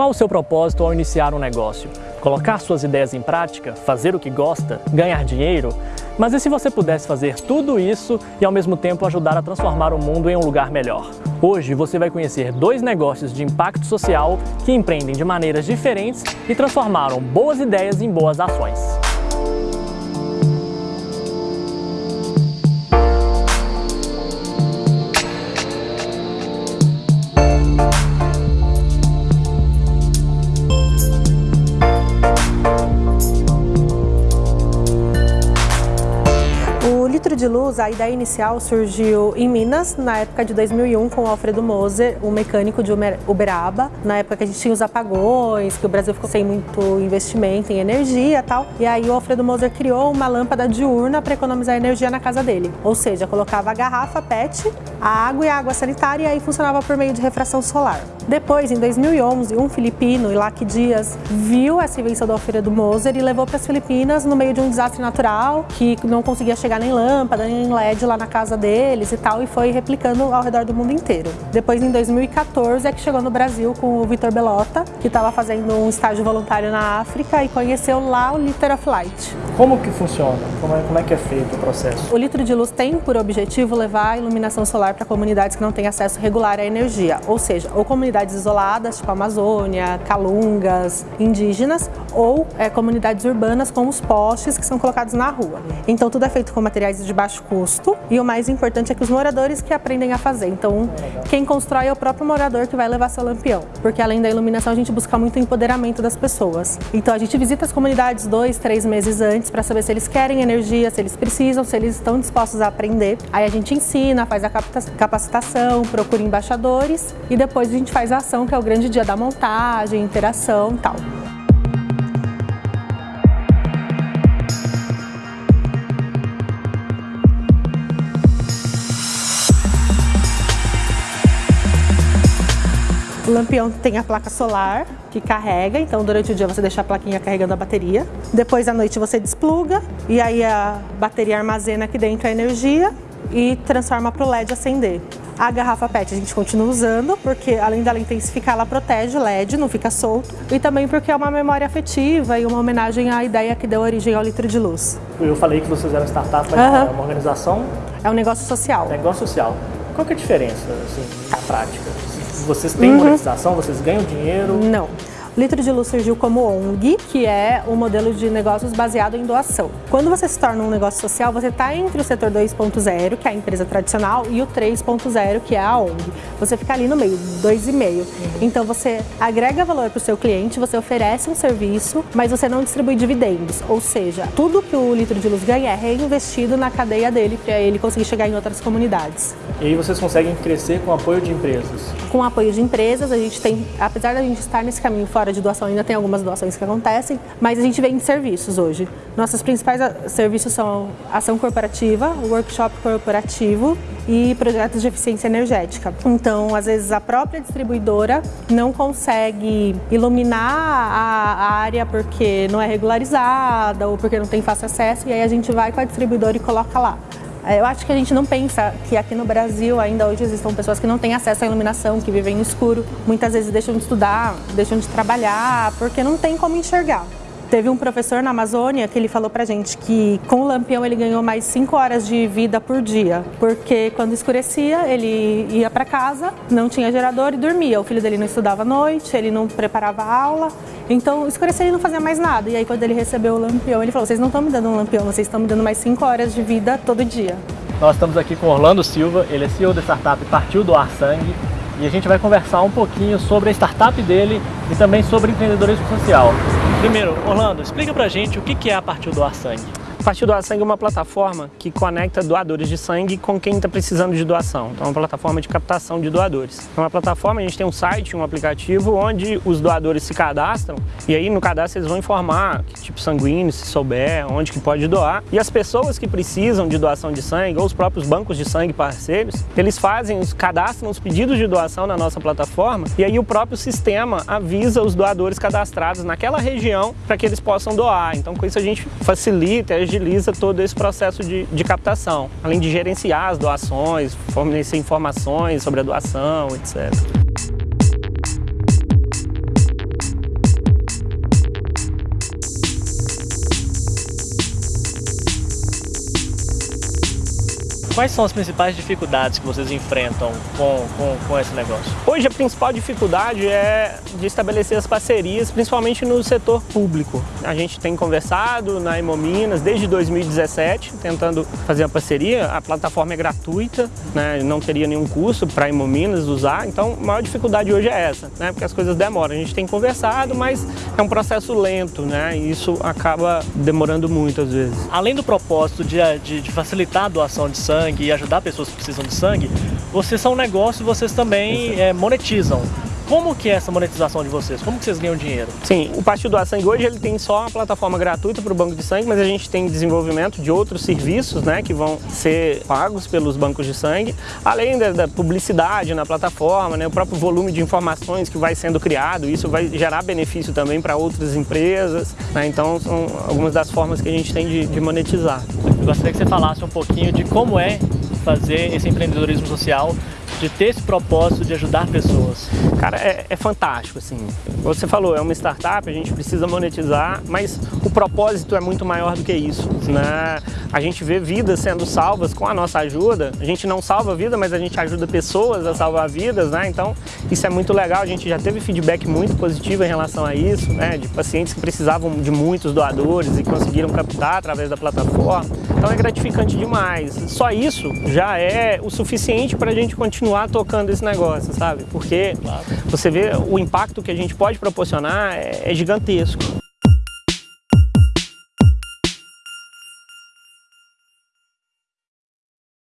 qual o seu propósito ao iniciar um negócio? Colocar suas ideias em prática? Fazer o que gosta? Ganhar dinheiro? Mas e se você pudesse fazer tudo isso e ao mesmo tempo ajudar a transformar o mundo em um lugar melhor? Hoje você vai conhecer dois negócios de impacto social que empreendem de maneiras diferentes e transformaram boas ideias em boas ações. De luz, a ideia inicial surgiu em Minas, na época de 2001, com o Alfredo Moser, um mecânico de Uberaba. Na época que a gente tinha os apagões, que o Brasil ficou sem muito investimento em energia e tal. E aí o Alfredo Moser criou uma lâmpada diurna para economizar energia na casa dele. Ou seja, colocava a garrafa PET, a água e a água sanitária e aí funcionava por meio de refração solar. Depois, em 2011, um filipino, Ilac Dias, viu essa invenção do Alfredo Moser e levou para as Filipinas no meio de um desastre natural, que não conseguia chegar nem lâmpada, lâmpada em LED lá na casa deles e tal, e foi replicando ao redor do mundo inteiro. Depois, em 2014, é que chegou no Brasil com o Vitor Belota, que estava fazendo um estágio voluntário na África e conheceu lá o Liter of Light. Como que funciona? Como é, como é que é feito o processo? O litro de luz tem por objetivo levar a iluminação solar para comunidades que não têm acesso regular à energia, ou seja, ou comunidades isoladas, tipo Amazônia, Calungas, indígenas, ou é, comunidades urbanas com os postes que são colocados na rua. Então tudo é feito com materiais de baixo custo e o mais importante é que os moradores que aprendem a fazer. Então, quem constrói é o próprio morador que vai levar seu lampião, porque além da iluminação a gente busca muito o empoderamento das pessoas. Então a gente visita as comunidades dois, três meses antes para saber se eles querem energia, se eles precisam, se eles estão dispostos a aprender. Aí a gente ensina, faz a capacitação, procura embaixadores e depois a gente faz a ação que é o grande dia da montagem, interação e tal. O lampião tem a placa solar que carrega, então durante o dia você deixa a plaquinha carregando a bateria. Depois à noite você despluga e aí a bateria armazena aqui dentro a energia e transforma para o LED acender. A garrafa PET a gente continua usando, porque além dela intensificar, ela protege o LED, não fica solto. E também porque é uma memória afetiva e uma homenagem à ideia que deu origem ao litro de luz. Eu falei que vocês eram startup, mas uhum. é uma organização? É um negócio social. Negócio social. Qual que é a diferença, assim, na prática? Vocês têm uhum. monetização? Vocês ganham dinheiro? Não. Litro de Luz surgiu como ONG, que é um modelo de negócios baseado em doação. Quando você se torna um negócio social, você está entre o setor 2.0, que é a empresa tradicional, e o 3.0, que é a ONG. Você fica ali no meio, 2,5. Uhum. Então você agrega valor para o seu cliente, você oferece um serviço, mas você não distribui dividendos. Ou seja, tudo que o Litro de Luz ganha é reinvestido na cadeia dele para ele conseguir chegar em outras comunidades. E aí vocês conseguem crescer com apoio de empresas? Com apoio de empresas, a gente tem, apesar da gente estar nesse caminho fora de doação, ainda tem algumas doações que acontecem, mas a gente vende serviços hoje. Nossos principais serviços são ação corporativa, workshop corporativo e projetos de eficiência energética. Então, às vezes, a própria distribuidora não consegue iluminar a área porque não é regularizada ou porque não tem fácil acesso, e aí a gente vai com a distribuidora e coloca lá. É, eu acho que a gente não pensa que aqui no Brasil ainda hoje existam pessoas que não têm acesso à iluminação, que vivem no escuro, muitas vezes deixam de estudar, deixam de trabalhar, porque não tem como enxergar. Teve um professor na Amazônia que ele falou pra gente que com o lampião ele ganhou mais 5 horas de vida por dia, porque quando escurecia ele ia para casa, não tinha gerador e dormia. O filho dele não estudava à noite, ele não preparava aula, então escurecia ele não fazia mais nada. E aí quando ele recebeu o lampião, ele falou, vocês não estão me dando um lampião, vocês estão me dando mais 5 horas de vida todo dia. Nós estamos aqui com Orlando Silva, ele é CEO da startup Partiu Doar Sangue e a gente vai conversar um pouquinho sobre a startup dele e também sobre empreendedorismo social. Primeiro, Orlando, explica pra gente o que é a Partiu Doar Sangue. Partiu Doar Sangue é uma plataforma que conecta doadores de sangue com quem está precisando de doação. Então é uma plataforma de captação de doadores. É uma plataforma, a gente tem um site, um aplicativo onde os doadores se cadastram e aí no cadastro eles vão informar que tipo sanguíneo, se souber, onde que pode doar. E as pessoas que precisam de doação de sangue ou os próprios bancos de sangue parceiros, eles fazem, cadastram os pedidos de doação na nossa plataforma e aí o próprio sistema avisa os doadores cadastrados naquela região para que eles possam doar. Então com isso a gente facilita, agiliza todo esse processo de, de captação, além de gerenciar as doações, fornecer informações sobre a doação, etc. Quais são as principais dificuldades que vocês enfrentam com, com, com esse negócio? Hoje a principal dificuldade é de estabelecer as parcerias, principalmente no setor público. A gente tem conversado na Hemominas desde 2017, tentando fazer a parceria. A plataforma é gratuita, né? não teria nenhum custo para a Hemominas usar, então a maior dificuldade hoje é essa, né? porque as coisas demoram. A gente tem conversado, mas é um processo lento, né? e isso acaba demorando muito às vezes. Além do propósito de, de, de facilitar a doação de sangue e ajudar pessoas que precisam de sangue, vocês são um negócio e vocês também é, monetizam. Como que é essa monetização de vocês? Como que vocês ganham dinheiro? Sim, o Partido Doar Sangue hoje ele tem só uma plataforma gratuita para o banco de sangue, mas a gente tem desenvolvimento de outros serviços né, que vão ser pagos pelos bancos de sangue, além da, da publicidade na plataforma, né, o próprio volume de informações que vai sendo criado, isso vai gerar benefício também para outras empresas, né, então são algumas das formas que a gente tem de, de monetizar. Eu gostaria que você falasse um pouquinho de como é fazer esse empreendedorismo social de ter esse propósito de ajudar pessoas? Cara, é, é, fantástico, assim. Você falou, é uma startup, a gente precisa monetizar, mas o propósito é muito maior do que isso, né? A gente vê vidas sendo salvas com a nossa ajuda. A gente não salva vida, mas a gente ajuda pessoas a salvar vidas, né? Então, isso é muito legal. A gente já teve feedback muito positivo em relação a isso, né? De pacientes que precisavam de muitos doadores e conseguiram captar através da plataforma. Então, é gratificante demais. Só isso já é o suficiente para a gente continuar tocando esse negócio, sabe? Porque claro. você vê o impacto que a gente pode proporcionar é, é gigantesco.